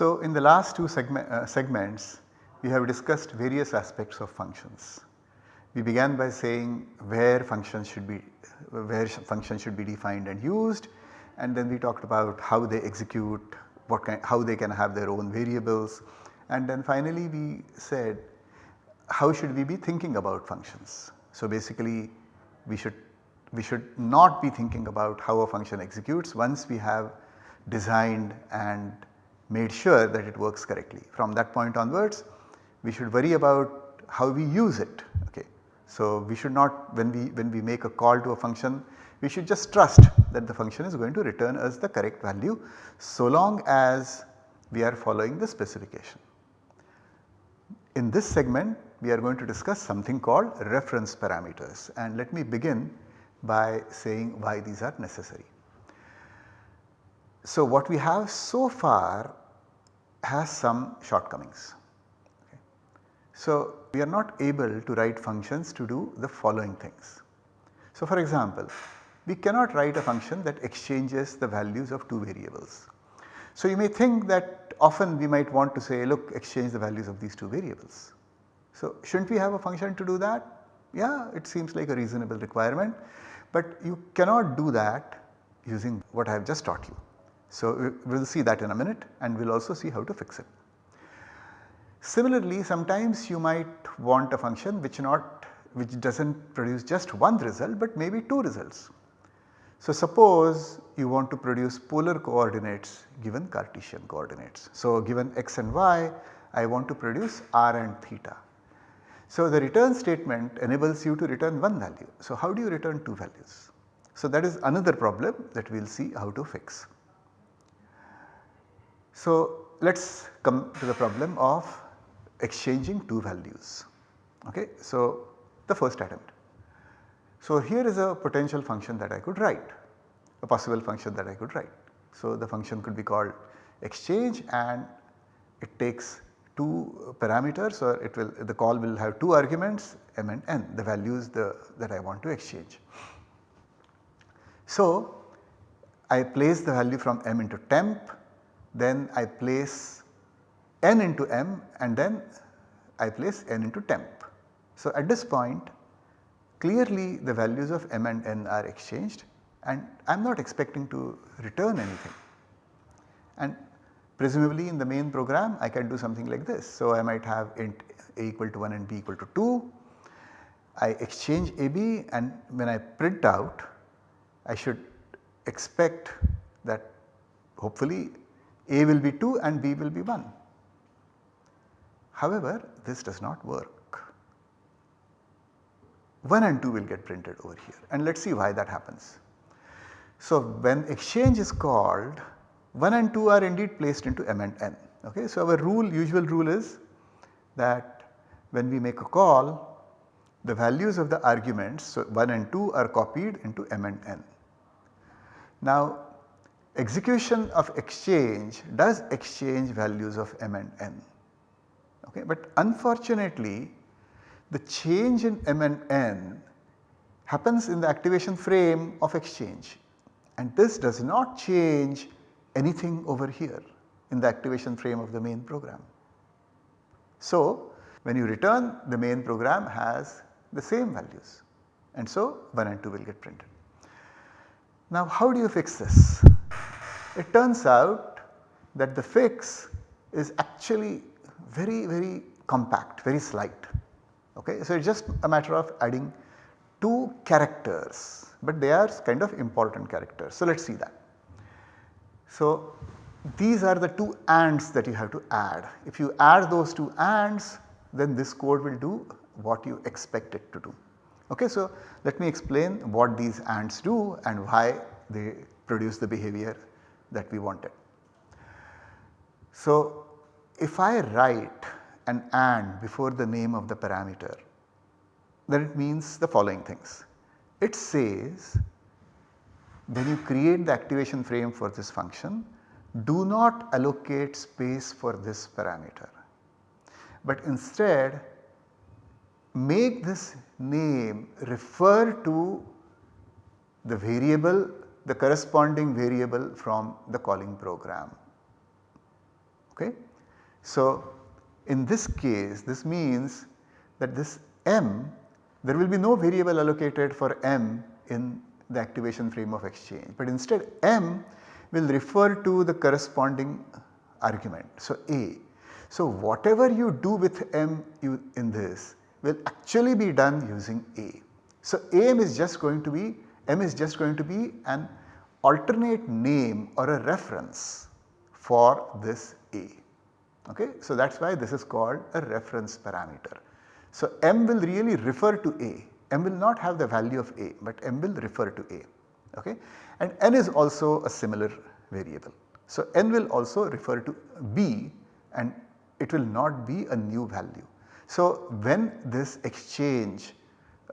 So in the last two segment, uh, segments we have discussed various aspects of functions. We began by saying where functions should be where functions should be defined and used and then we talked about how they execute, what kind, how they can have their own variables and then finally we said how should we be thinking about functions. So basically we should we should not be thinking about how a function executes once we have designed and made sure that it works correctly. From that point onwards we should worry about how we use it okay. So we should not when we when we make a call to a function we should just trust that the function is going to return us the correct value so long as we are following the specification. In this segment we are going to discuss something called reference parameters and let me begin by saying why these are necessary. So what we have so far has some shortcomings. Okay. So we are not able to write functions to do the following things. So for example, we cannot write a function that exchanges the values of two variables. So you may think that often we might want to say look exchange the values of these two variables. So shouldn't we have a function to do that? Yeah it seems like a reasonable requirement but you cannot do that using what I have just taught you. So we will see that in a minute and we will also see how to fix it. Similarly sometimes you might want a function which not which does not produce just one result but maybe two results. So suppose you want to produce polar coordinates given Cartesian coordinates. So given x and y I want to produce r and theta. So the return statement enables you to return one value. So how do you return two values? So that is another problem that we will see how to fix. So let us come to the problem of exchanging two values. Okay. So the first attempt. So here is a potential function that I could write, a possible function that I could write. So the function could be called exchange and it takes two parameters or it will the call will have two arguments m and n the values the, that I want to exchange. So I place the value from m into temp then I place n into m and then I place n into temp. So at this point clearly the values of m and n are exchanged and I am not expecting to return anything. And presumably in the main program I can do something like this. So I might have int a equal to 1 and b equal to 2. I exchange ab and when I print out I should expect that hopefully a will be 2 and B will be 1. However, this does not work. 1 and 2 will get printed over here and let us see why that happens. So, when exchange is called 1 and 2 are indeed placed into m and n. Okay? So, our rule usual rule is that when we make a call the values of the arguments so 1 and 2 are copied into m and n. Now execution of exchange does exchange values of m and n. Okay. But unfortunately the change in m and n happens in the activation frame of exchange and this does not change anything over here in the activation frame of the main program. So when you return the main program has the same values and so 1 and 2 will get printed. Now how do you fix this? It turns out that the fix is actually very very compact, very slight. Okay. So, it is just a matter of adding 2 characters, but they are kind of important characters. So, let us see that. So, these are the 2 ands that you have to add. If you add those 2 ands then this code will do what you expect it to do. Okay, so, let me explain what these ands do and why they produce the behavior that we wanted. So if I write an AND before the name of the parameter then it means the following things. It says when you create the activation frame for this function do not allocate space for this parameter but instead make this name refer to the variable the corresponding variable from the calling program. Okay? So, in this case this means that this m there will be no variable allocated for m in the activation frame of exchange, but instead m will refer to the corresponding argument. So, a. So, whatever you do with m you in this will actually be done using a. So, am is just going to be m is just going to be an alternate name or a reference for this a. Okay? So, that is why this is called a reference parameter. So, m will really refer to a, m will not have the value of a, but m will refer to a. Okay? And n is also a similar variable. So, n will also refer to b and it will not be a new value. So, when this exchange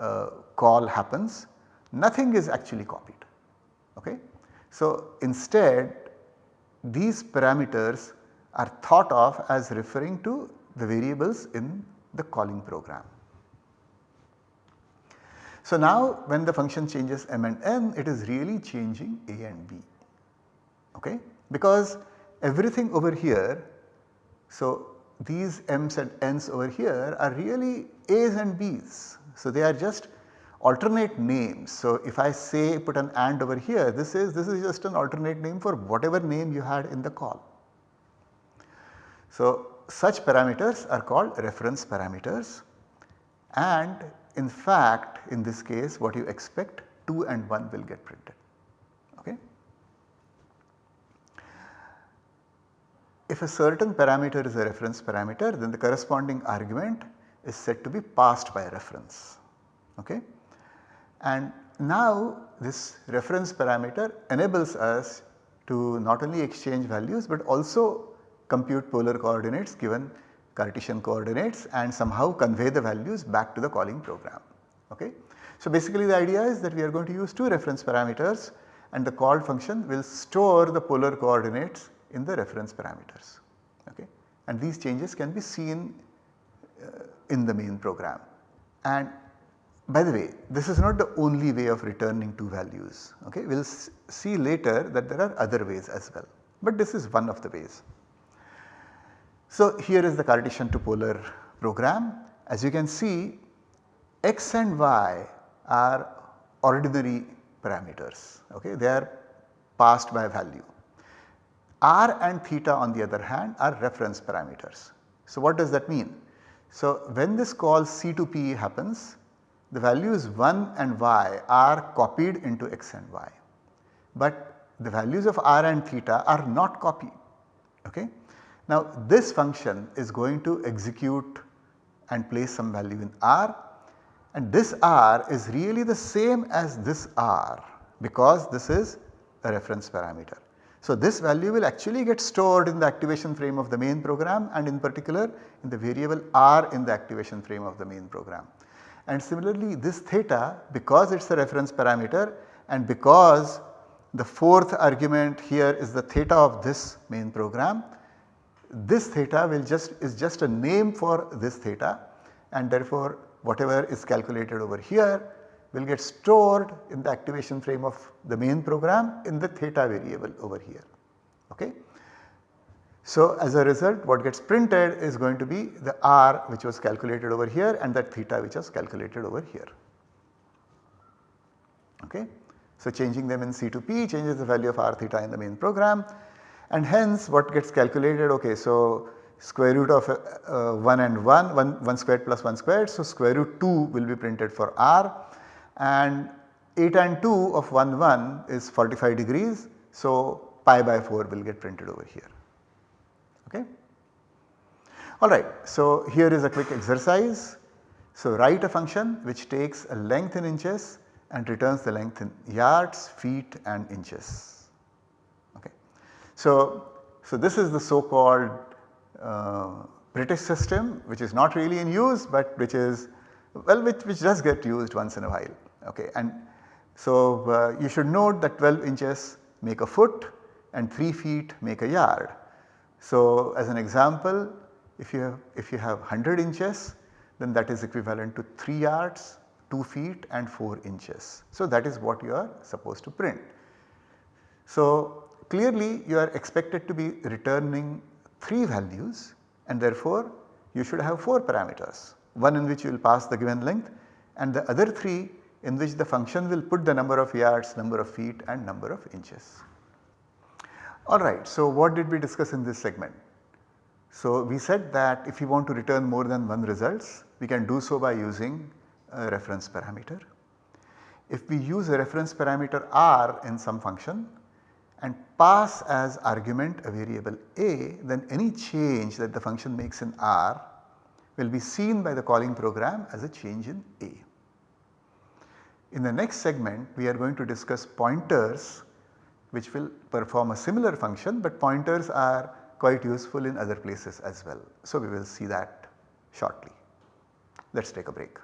uh, call happens nothing is actually copied. Okay? So, instead these parameters are thought of as referring to the variables in the calling program. So, now when the function changes m and n it is really changing a and b okay because everything over here so these m's and n's over here are really a's and b's. So, they are just alternate names. So, if I say put an AND over here this is this is just an alternate name for whatever name you had in the call. So, such parameters are called reference parameters and in fact in this case what you expect 2 and 1 will get printed. Okay. If a certain parameter is a reference parameter then the corresponding argument is said to be passed by reference. Okay. And now this reference parameter enables us to not only exchange values but also compute polar coordinates given Cartesian coordinates and somehow convey the values back to the calling program. Okay. So basically the idea is that we are going to use two reference parameters and the called function will store the polar coordinates in the reference parameters. Okay. And these changes can be seen uh, in the main program. And by the way, this is not the only way of returning two values. Okay? We will see later that there are other ways as well, but this is one of the ways. So, here is the Cartesian to polar program. As you can see x and y are ordinary parameters, okay? they are passed by value. r and theta on the other hand are reference parameters. So, what does that mean? So, when this call C to P happens the values 1 and y are copied into x and y, but the values of r and theta are not copied. Okay? Now this function is going to execute and place some value in r and this r is really the same as this r because this is a reference parameter. So this value will actually get stored in the activation frame of the main program and in particular in the variable r in the activation frame of the main program. And similarly this theta because it is a reference parameter and because the fourth argument here is the theta of this main program, this theta will just is just a name for this theta and therefore whatever is calculated over here will get stored in the activation frame of the main program in the theta variable over here. Okay. So, as a result what gets printed is going to be the r which was calculated over here and that theta which was calculated over here. Okay. So, changing them in C to P changes the value of r theta in the main program and hence what gets calculated okay. So, square root of uh, 1 and 1, 1, 1 squared plus 1 squared. So, square root 2 will be printed for r and atan2 of 1 1 is 45 degrees. So, pi by 4 will get printed over here. Okay. Alright, so here is a quick exercise. So write a function which takes a length in inches and returns the length in yards, feet and inches. Okay. So, so this is the so called uh, British system which is not really in use but which is well which, which does get used once in a while. Okay. And so uh, you should note that 12 inches make a foot and 3 feet make a yard. So as an example if you have if you have 100 inches then that is equivalent to 3 yards, 2 feet and 4 inches. So that is what you are supposed to print. So clearly you are expected to be returning 3 values and therefore you should have 4 parameters. One in which you will pass the given length and the other 3 in which the function will put the number of yards, number of feet and number of inches. Alright, so what did we discuss in this segment? So we said that if you want to return more than one results, we can do so by using a reference parameter. If we use a reference parameter r in some function and pass as argument a variable a, then any change that the function makes in r will be seen by the calling program as a change in a. In the next segment we are going to discuss pointers which will perform a similar function but pointers are quite useful in other places as well. So, we will see that shortly. Let us take a break.